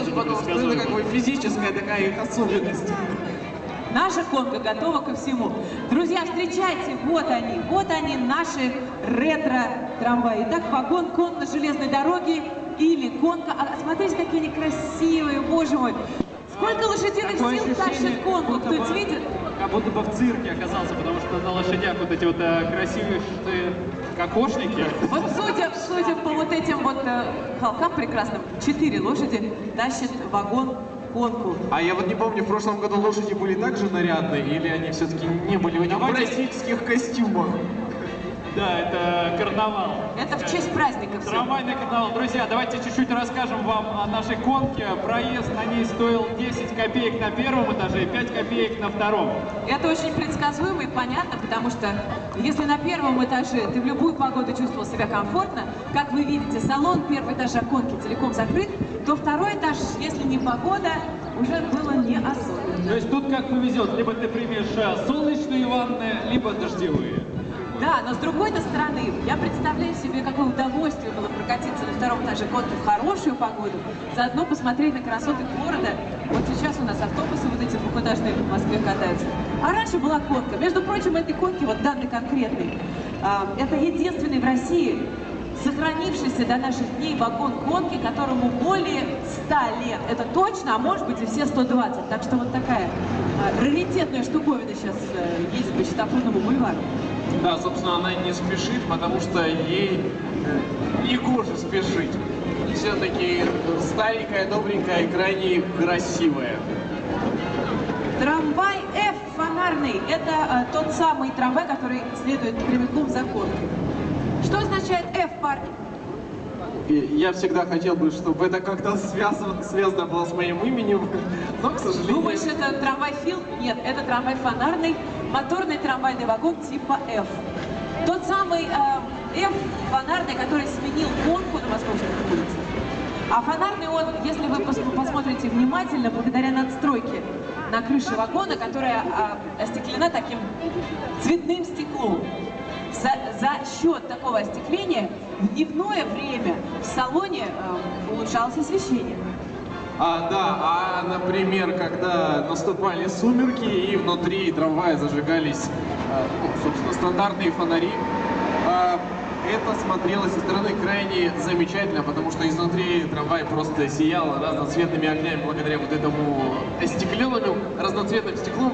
подумал, что это как бы физическая такая их особенность. Наша конка готова ко всему. Друзья, встречайте, вот они, вот они, наши ретро-трамваи. Итак, вагон кон на железной дороге или конка. А смотрите, какие они красивые, боже мой. Сколько лошадиных Такое сил тащит конку, бы- видит? Как будто бы в цирке оказался, потому что на лошадях вот эти вот э, красивые кокошники. Вот судя, судя по вот этим вот э, холкам прекрасным, четыре лошади тащат вагон конку. А я вот не помню, в прошлом году лошади были также нарядные, или они все-таки не были в этих Давайте- бразильских костюмах? Да, это карнавал. Это в честь праздника все. Трамвайный канал. Друзья, давайте чуть-чуть расскажем вам о нашей конке. Проезд на ней стоил 10 копеек на первом этаже и 5 копеек на втором. Это очень предсказуемо и понятно, потому что если на первом этаже ты в любую погоду чувствовал себя комфортно, как вы видите, салон первого этажа конки целиком закрыт, то второй этаж, если не погода, уже было не особенно. То есть тут как повезет, либо ты примешь э, солнечные ванны, либо дождевые. Да, но с другой-то стороны, я представляю себе, какое удовольствие было прокатиться на втором этаже конки в хорошую погоду, заодно посмотреть на красоты города. Вот сейчас у нас автобусы вот эти двухэтажные в Москве катаются. А раньше была конка. Между прочим, этой конки, вот данной конкретной, а, это единственный в России сохранившийся до наших дней вагон конки, которому более 100 лет. Это точно, а может быть и все 120. Так что вот такая а, раритетная штуковина сейчас э, есть по Чистопрудному бульвару. Да, собственно, она не спешит, потому что ей э, не гоже спешить. Все-таки старенькая, добренькая и крайне красивая. Трамвай F фонарный – это э, тот самый трамвай, который следует прямиком за конкой. Что означает F, парни? Я всегда хотел бы, чтобы это как-то связано, связано было с моим именем, но, к сожалению... Думаешь, это трамвай Фил? Нет, это трамвай фонарный, моторный трамвайный вагон типа F. Тот самый э, F фонарный, который сменил конку на московских улицах. А фонарный он, если вы пос- посмотрите внимательно, благодаря надстройке на крыше вагона, которая а, остеклена таким цветным стеклом. За, счет такого остекления в дневное время в салоне э, улучшалось освещение. А, да, а, например, когда наступали сумерки и внутри трамвая зажигались, а, ну, собственно, стандартные фонари, а, это смотрелось со стороны крайне замечательно, потому что изнутри трамвай просто сиял разноцветными огнями благодаря вот этому остекленному разноцветным стеклом.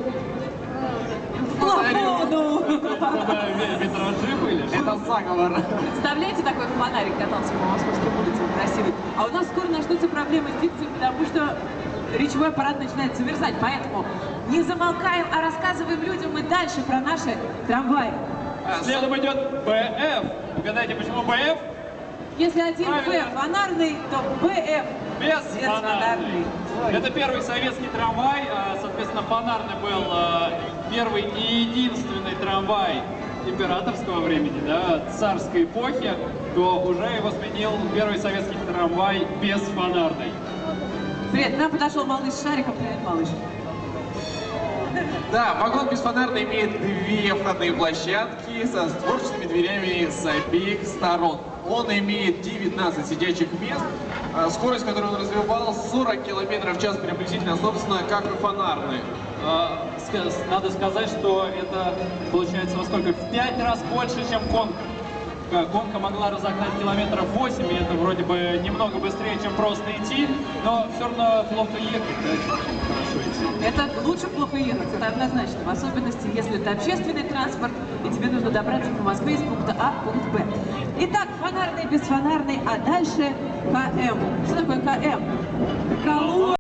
фонарю. Ве- витражи Это заговор. Представляете, такой фонарик катался по московским улицам красивый? А у нас скоро начнутся проблемы с дикцией, потому что речевой аппарат начинает замерзать. Поэтому не замолкаем, а рассказываем людям и дальше про наши трамваи. Следом идет БФ. Угадайте, почему БФ? Если один Правильно. Б фонарный, то БФ Без фонарный. Это первый советский трамвай, а, соответственно, фонарный был а, первый и единственный трамвай императорского времени, да, царской эпохи, то уже его сменил первый советский трамвай без фонарной. Привет, к нам подошел малыш с шариком. Привет, малыш. Да, вагон бесфонарный имеет две входные площадки со створчатыми дверями с обеих сторон. Он имеет 19 сидячих мест, а скорость, которую он развивал, 40 км в час приблизительно, собственно, как и фонарный. Ска- Надо сказать, что это получается во сколько? В пять раз больше, чем конка. Э, Конка могла разогнать километров 8, и это вроде бы немного быстрее, чем просто идти, но все равно плохо ехать. Это лучше плохо ехать, это однозначно. В особенности, если это общественный транспорт, и тебе нужно добраться по Москве из пункта А в пункт Б. Итак, фонарный, бесфонарный, а дальше КМ. Что такое КМ? Колонна.